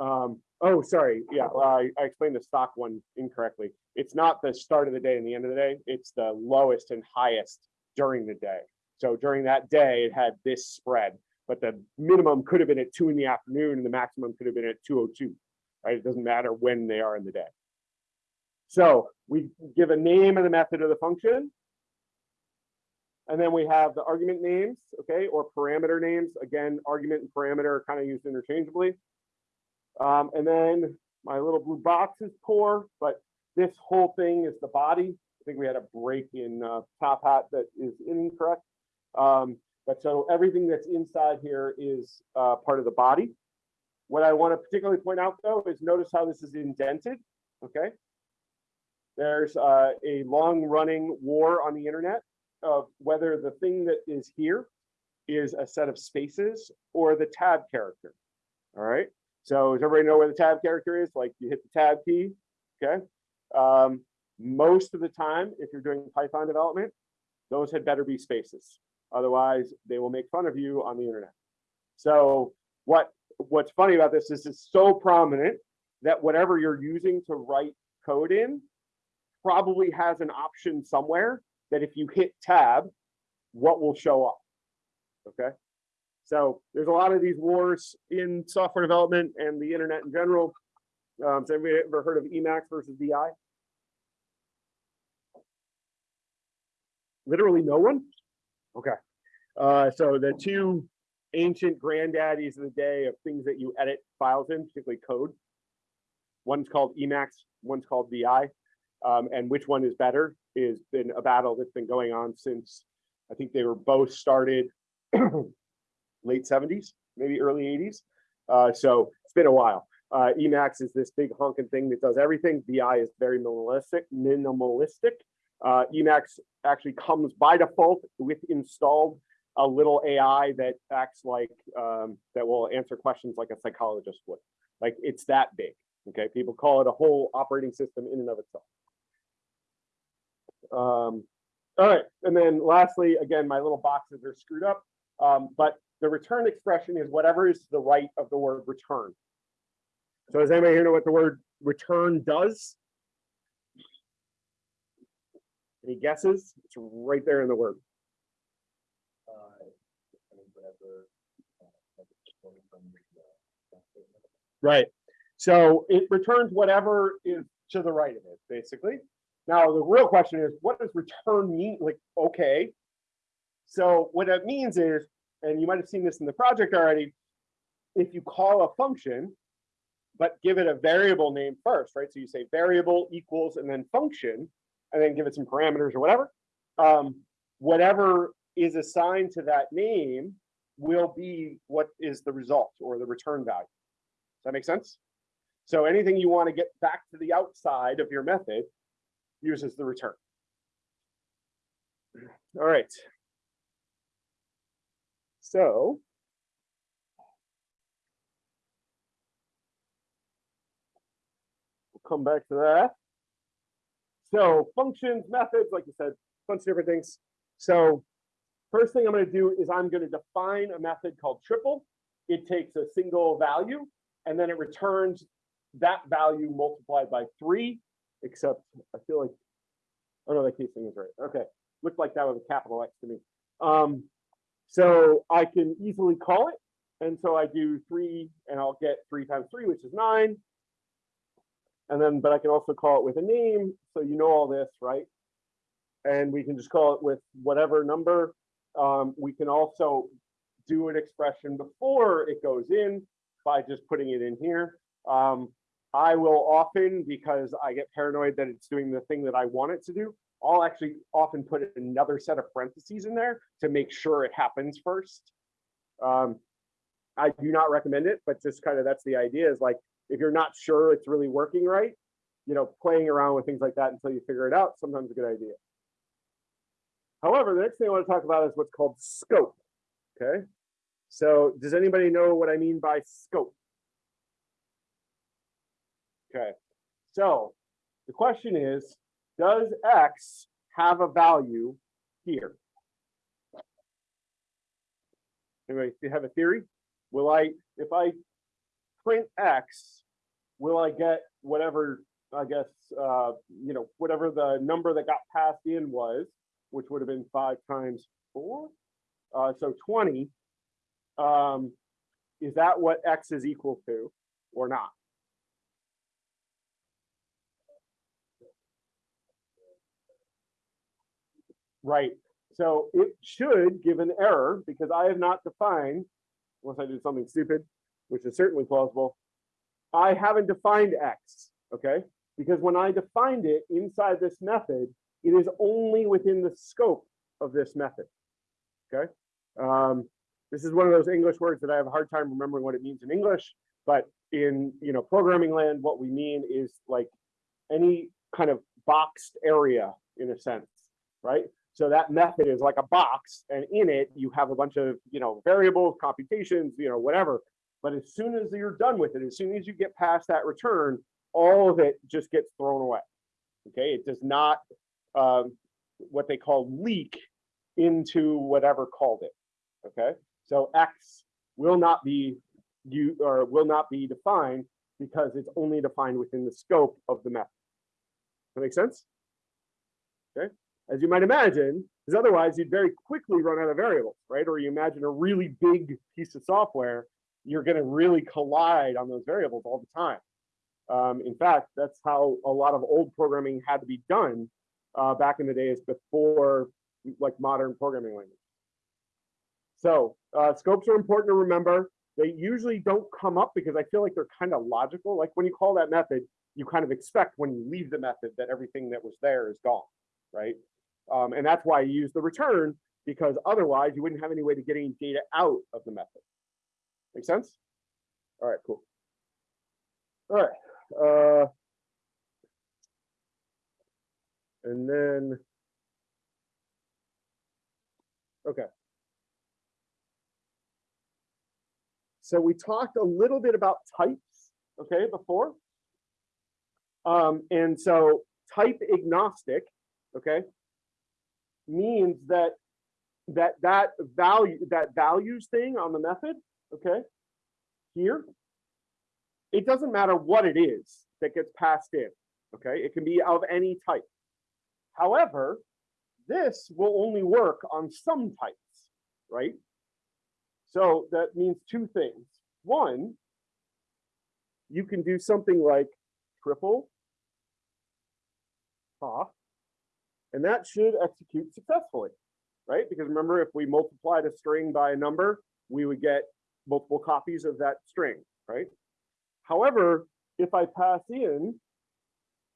Um, oh, sorry, yeah, well, I, I explained the stock one incorrectly. It's not the start of the day and the end of the day, it's the lowest and highest during the day. So during that day, it had this spread, but the minimum could have been at two in the afternoon and the maximum could have been at two oh two, right? It doesn't matter when they are in the day. So we give a name and the method of the function. And then we have the argument names, okay, or parameter names. Again, argument and parameter are kind of used interchangeably. Um, and then my little blue box is poor, but this whole thing is the body. I think we had a break in uh, Top Hat that is incorrect. Um, but so everything that's inside here is uh, part of the body. What I want to particularly point out though is notice how this is indented, okay? There's uh, a long running war on the internet of whether the thing that is here is a set of spaces or the tab character. All right. So does everybody know where the tab character is? Like you hit the tab key. Okay. Um, most of the time, if you're doing Python development, those had better be spaces. Otherwise, they will make fun of you on the internet. So what what's funny about this is it's so prominent that whatever you're using to write code in probably has an option somewhere that if you hit tab, what will show up. Okay. So there's a lot of these wars in software development and the internet in general. Um, has anybody ever heard of Emacs versus VI? Literally no one? Okay. Uh, so the two ancient granddaddies of the day of things that you edit files in, particularly code. One's called Emacs, one's called VI. Um, and which one is better is been a battle that's been going on since I think they were both started late 70s, maybe early 80s. Uh, so it's been a while. Uh, Emacs is this big honking thing that does everything. VI is very minimalistic. Minimalistic. Uh, Emacs actually comes by default with installed a little AI that acts like um, that will answer questions like a psychologist would. Like it's that big. Okay, people call it a whole operating system in and of itself. Um, all right, and then lastly, again, my little boxes are screwed up, um, but the return expression is whatever is to the right of the word return. So does anybody here know what the word return does? Any guesses? It's right there in the word. Right. So it returns whatever is to the right of it, basically. Now, the real question is, what does return mean? Like, okay. So what that means is, and you might have seen this in the project already, if you call a function, but give it a variable name first, right? So you say variable equals and then function, and then give it some parameters or whatever. Um, whatever is assigned to that name will be what is the result or the return value. Does that make sense? So anything you want to get back to the outside of your method uses the return. All right. So we'll come back to that. So functions, methods, like you said, bunch of different things. So first thing I'm going to do is I'm going to define a method called triple. It takes a single value and then it returns that value multiplied by three, except I feel like, oh no, that case thing is right. Okay, looked like that was a capital X to me. Um, So I can easily call it. And so I do three and I'll get three times three, which is nine. And then, but I can also call it with a name. So you know all this, right? And we can just call it with whatever number. Um, we can also do an expression before it goes in by just putting it in here. Um, I will often, because I get paranoid that it's doing the thing that I want it to do, I'll actually often put another set of parentheses in there to make sure it happens first. Um, I do not recommend it, but just kind of that's the idea is like, if you're not sure it's really working right, you know, playing around with things like that until you figure it out, sometimes a good idea. However, the next thing I want to talk about is what's called scope. Okay. So does anybody know what I mean by scope? Okay. So the question is, does X have a value here? Anybody have a theory? Will I, if I print X, will I get whatever, I guess, uh, you know, whatever the number that got passed in was, which would have been five times four? Uh, so twenty. Um, is that what X is equal to or not? Right, so it should give an error because I have not defined, unless I did something stupid, which is certainly plausible. I haven't defined X, okay? Because when I defined it inside this method, it is only within the scope of this method, okay? Um, this is one of those English words that I have a hard time remembering what it means in English, but in, you know, programming land, what we mean is like any kind of boxed area in a sense, right? So that method is like a box and in it you have a bunch of, you know, variables, computations, you know, whatever. But as soon as you're done with it, as soon as you get past that return, all of it just gets thrown away. Okay, it does not um, what they call leak into whatever called it. Okay, so X will not be you or will not be defined because it's only defined within the scope of the method. That make sense? Okay, as you might imagine, because otherwise you'd very quickly run out of variables, right? Or you imagine a really big piece of software, you're going to really collide on those variables all the time. Um, in fact, that's how a lot of old programming had to be done uh, back in the days before like modern programming language. So uh, scopes are important to remember. They usually don't come up because I feel like they're kind of logical. Like when you call that method, you kind of expect when you leave the method that everything that was there is gone, right? Um, and that's why I use the return because otherwise you wouldn't have any way to get any data out of the method. Make sense? All right, cool. All right. Uh, and then, okay. So we talked a little bit about types, okay, before. Um, and so type agnostic, okay, means that that that value that values thing on the method, okay, here, it doesn't matter what it is that gets passed in, okay? It can be of any type. However, this will only work on some types, right? So that means two things. One, you can do something like triple and that should execute successfully, right? Because remember, if we multiplied a string by a number, we would get multiple copies of that string, right? However, if I pass in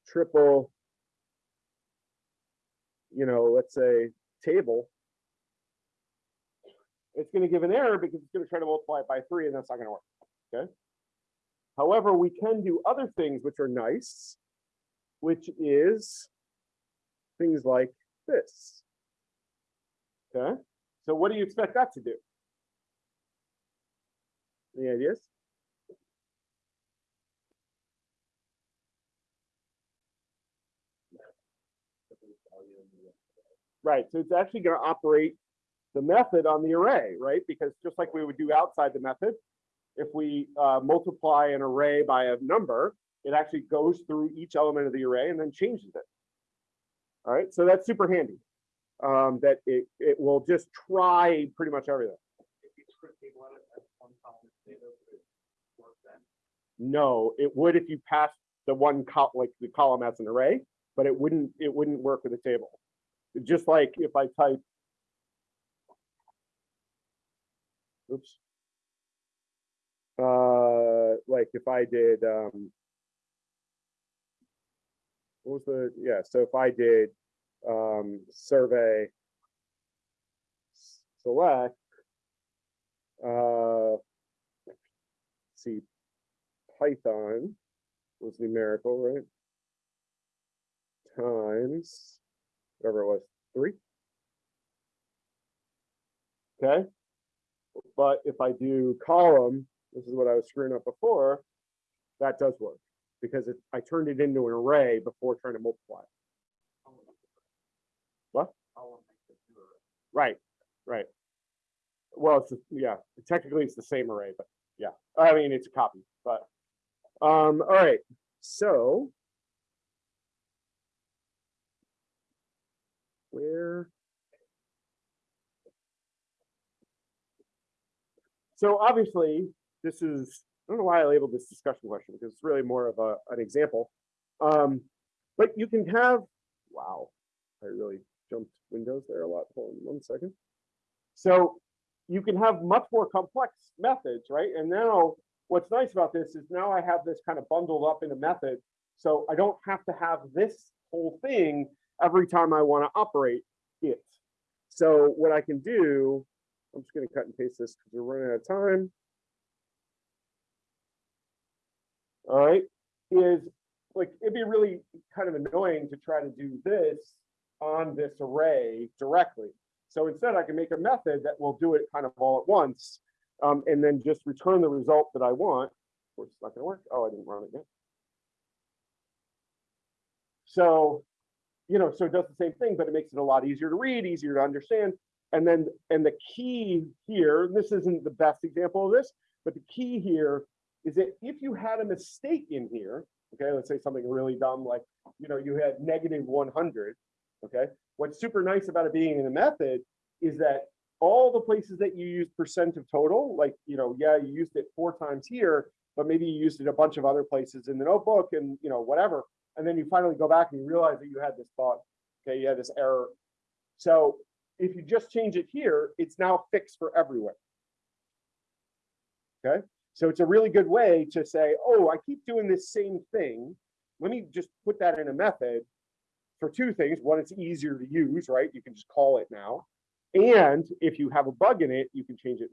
triple, you know, let's say table, it's going to give an error because it's going to try to multiply it by three and that's not going to work. Okay. However, we can do other things which are nice, which is things like this. Okay. So what do you expect that to do? Any ideas? Right, so it's actually going to operate the method on the array, right? Because just like we would do outside the method, if we uh, multiply an array by a number, it actually goes through each element of the array and then changes it. All right, so that's super handy. um, that it, it will just try pretty much everything. No, it would if you pass the one col, like the column as an array, but it wouldn't, it wouldn't work with a table. Just like if I type. Oops. Uh, like if I did, um. What was the, yeah, so if I did, um, survey. Select. Uh. See, Python was numerical, right? Times, whatever it was, three. Okay. But if I do column, this is what I was screwing up before, that does work. Because it, I turned it into an array before trying to multiply. What? Right, right. Well, it's, yeah, technically it's the same array, but yeah, I mean, it's a copy, but, um, all right, so. Where? So obviously, this is, I don't know why I labeled this discussion question, because it's really more of a, an example. Um, but you can have, wow, I really jumped windows there a lot. Hold on one second. So you can have much more complex methods, right? And now what's nice about this is now I have this kind of bundled up in a method. So I don't have to have this whole thing every time I want to operate it. So what I can do, I'm just going to cut and paste this because we're running out of time. All right, is like it'd be really kind of annoying to try to do this on this array directly. So instead I can make a method that will do it kind of all at once. um, and then just return the result that I want. Of course, it's not gonna work. Oh, I didn't run it yet. So, you know, so it does the same thing, but it makes it a lot easier to read, easier to understand. And then, and the key here, this isn't the best example of this, but the key here is that if you had a mistake in here, okay, let's say something really dumb, like, you know, you had negative one hundred, okay? What's super nice about it being in a method is that all the places that you use percent of total, like, you know, yeah, you used it four times here, but maybe you used it a bunch of other places in the notebook and, you know, whatever. And then you finally go back and you realize that you had this bug, okay, you had this error. So if you just change it here, it's now fixed for everywhere. Okay, so it's a really good way to say, oh, I keep doing this same thing. Let me just put that in a method for two things. One, it's easier to use, right? You can just call it now. And if you have a bug in it, you can change it